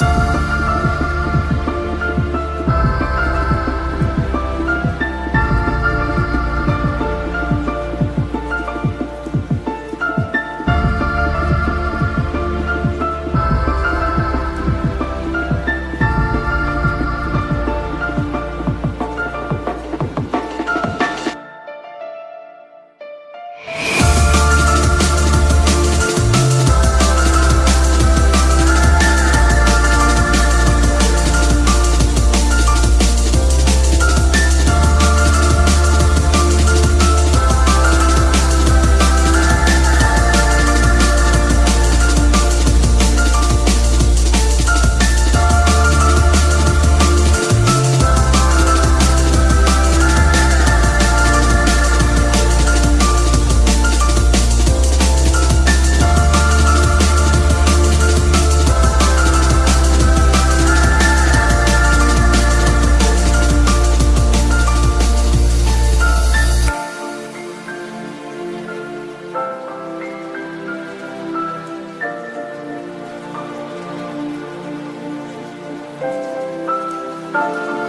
Podcast. Bye.